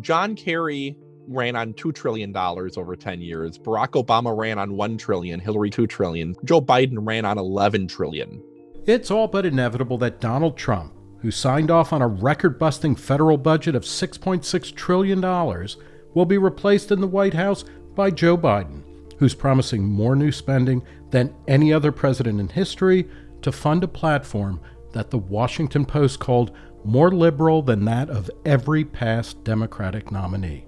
John Kerry ran on $2 trillion over 10 years. Barack Obama ran on 1 trillion, Hillary 2 trillion. Joe Biden ran on 11 trillion. It's all but inevitable that Donald Trump, who signed off on a record-busting federal budget of $6.6 trillion, will be replaced in the White House by Joe Biden, who's promising more new spending than any other president in history to fund a platform that the Washington Post called more liberal than that of every past Democratic nominee.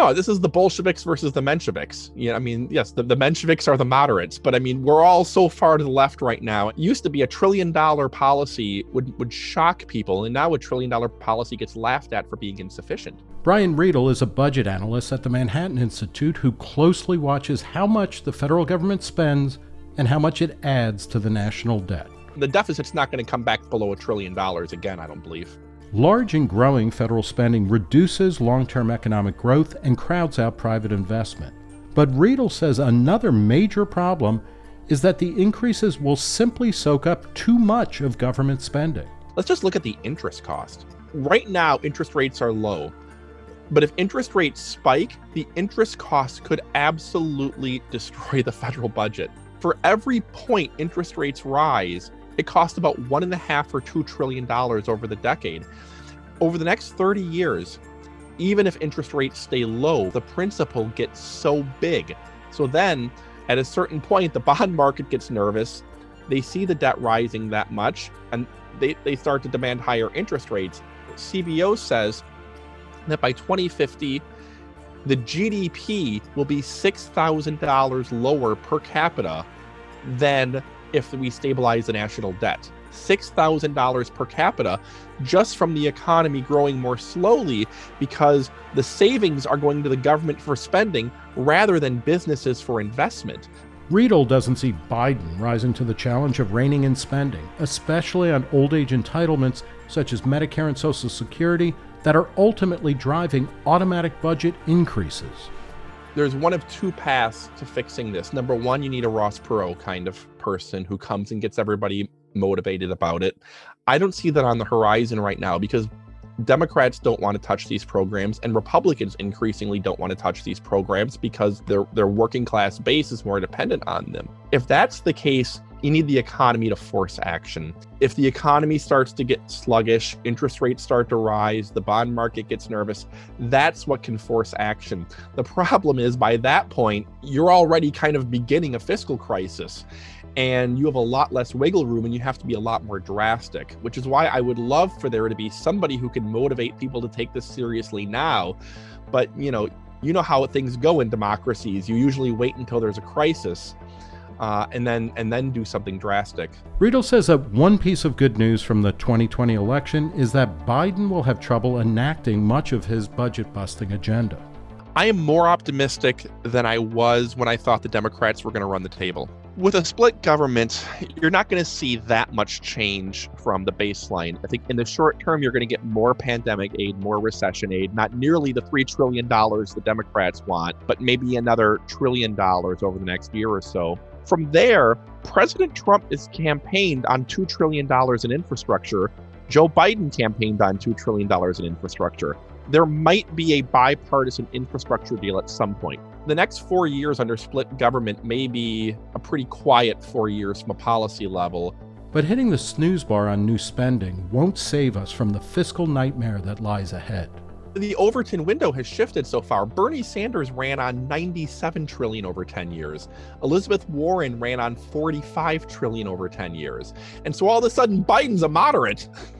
No, this is the Bolsheviks versus the Mensheviks. Yeah, I mean, yes, the, the Mensheviks are the moderates, but I mean, we're all so far to the left right now. It used to be a trillion dollar policy would, would shock people, and now a trillion dollar policy gets laughed at for being insufficient. Brian Riedl is a budget analyst at the Manhattan Institute who closely watches how much the federal government spends and how much it adds to the national debt. The deficit's not going to come back below a trillion dollars again, I don't believe. Large and growing federal spending reduces long-term economic growth and crowds out private investment. But Riedl says another major problem is that the increases will simply soak up too much of government spending. Let's just look at the interest cost. Right now, interest rates are low. But if interest rates spike, the interest costs could absolutely destroy the federal budget. For every point interest rates rise, it costs about one and a half or two trillion dollars over the decade. Over the next 30 years, even if interest rates stay low, the principal gets so big. So then at a certain point, the bond market gets nervous. They see the debt rising that much and they, they start to demand higher interest rates. CBO says that by 2050, the GDP will be $6,000 lower per capita than if we stabilize the national debt. $6,000 per capita just from the economy growing more slowly because the savings are going to the government for spending rather than businesses for investment. Riedl doesn't see Biden rising to the challenge of reining in spending, especially on old age entitlements such as Medicare and Social Security that are ultimately driving automatic budget increases there's one of two paths to fixing this. Number one, you need a Ross Perot kind of person who comes and gets everybody motivated about it. I don't see that on the horizon right now because Democrats don't want to touch these programs and Republicans increasingly don't want to touch these programs because their their working class base is more dependent on them. If that's the case, you need the economy to force action. If the economy starts to get sluggish, interest rates start to rise, the bond market gets nervous, that's what can force action. The problem is by that point, you're already kind of beginning a fiscal crisis and you have a lot less wiggle room and you have to be a lot more drastic, which is why I would love for there to be somebody who can motivate people to take this seriously now. But, you know, you know how things go in democracies. You usually wait until there's a crisis uh, and then and then do something drastic. Riedl says that one piece of good news from the 2020 election is that Biden will have trouble enacting much of his budget busting agenda. I am more optimistic than I was when I thought the Democrats were going to run the table. With a split government, you're not going to see that much change from the baseline. I think in the short term, you're going to get more pandemic aid, more recession aid, not nearly the $3 trillion the Democrats want, but maybe another trillion dollars over the next year or so. From there, President Trump is campaigned on $2 trillion in infrastructure. Joe Biden campaigned on $2 trillion in infrastructure. There might be a bipartisan infrastructure deal at some point. The next four years under split government may be a pretty quiet four years from a policy level. But hitting the snooze bar on new spending won't save us from the fiscal nightmare that lies ahead the Overton window has shifted so far. Bernie Sanders ran on 97 trillion over 10 years. Elizabeth Warren ran on 45 trillion over 10 years. And so all of a sudden Biden's a moderate.